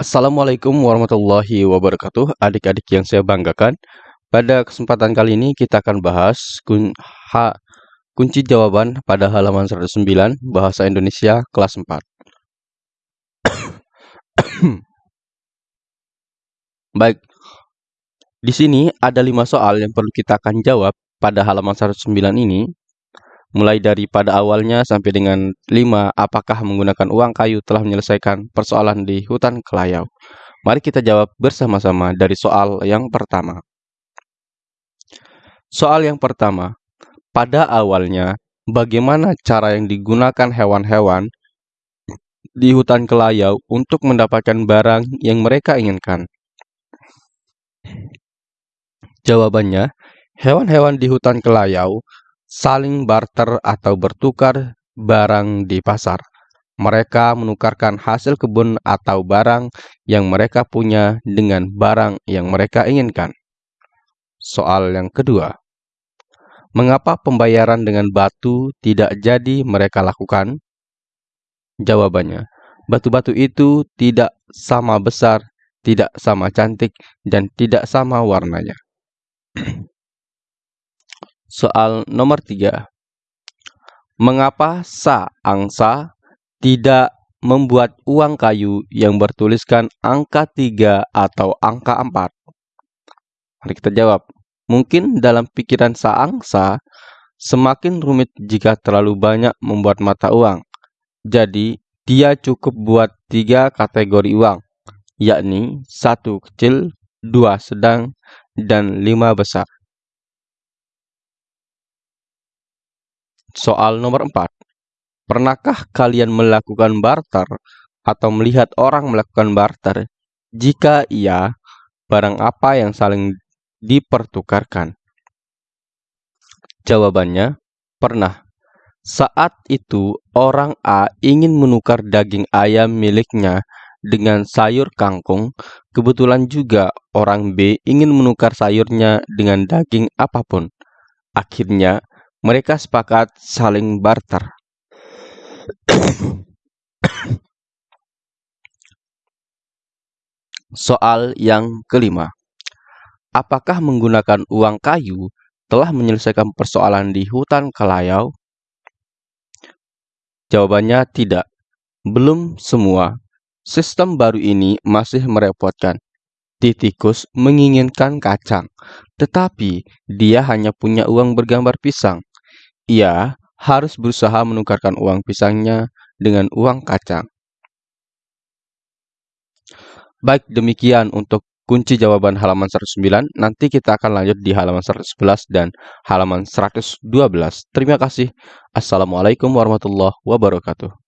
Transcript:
Assalamualaikum warahmatullahi wabarakatuh, adik-adik yang saya banggakan. Pada kesempatan kali ini kita akan bahas kun ha kunci jawaban pada halaman 109 Bahasa Indonesia kelas 4. Baik, di sini ada lima soal yang perlu kita akan jawab pada halaman 109 ini mulai dari pada awalnya sampai dengan 5 apakah menggunakan uang kayu telah menyelesaikan persoalan di hutan kelayau. Mari kita jawab bersama-sama dari soal yang pertama. Soal yang pertama, pada awalnya bagaimana cara yang digunakan hewan-hewan di hutan kelayau untuk mendapatkan barang yang mereka inginkan? Jawabannya, hewan-hewan di hutan kelayau saling barter atau bertukar barang di pasar. Mereka menukarkan hasil kebun atau barang yang mereka punya dengan barang yang mereka inginkan. Soal yang kedua, mengapa pembayaran dengan batu tidak jadi mereka lakukan? Jawabannya, batu-batu itu tidak sama besar, tidak sama cantik, dan tidak sama warnanya. Soal nomor tiga. Mengapa Sa Angsa tidak membuat uang kayu yang bertuliskan angka 3 atau angka 4? Mari kita jawab. Mungkin dalam pikiran Sa Angsa, semakin rumit jika terlalu banyak membuat mata uang. Jadi, dia cukup buat tiga kategori uang, yakni satu kecil, dua sedang, dan lima besar. Soal nomor 4. Pernahkah kalian melakukan barter atau melihat orang melakukan barter? Jika iya, barang apa yang saling dipertukarkan? Jawabannya, pernah. Saat itu, orang A ingin menukar daging ayam miliknya dengan sayur kangkung. Kebetulan juga orang B ingin menukar sayurnya dengan daging apa pun. Akhirnya, mereka sepakat saling barter. Soal yang kelima. Apakah menggunakan uang kayu telah menyelesaikan persoalan di hutan kelayau? Jawabannya tidak. Belum semua. Sistem baru ini masih merepotkan. Titikus menginginkan kacang, tetapi dia hanya punya uang bergambar pisang. Ia harus berusaha menukarkan uang pisangnya dengan uang kacang. Baik, demikian untuk kunci jawaban halaman 109. Nanti kita akan lanjut di halaman 111 dan halaman 112. Terima kasih. Assalamualaikum warahmatullahi wabarakatuh.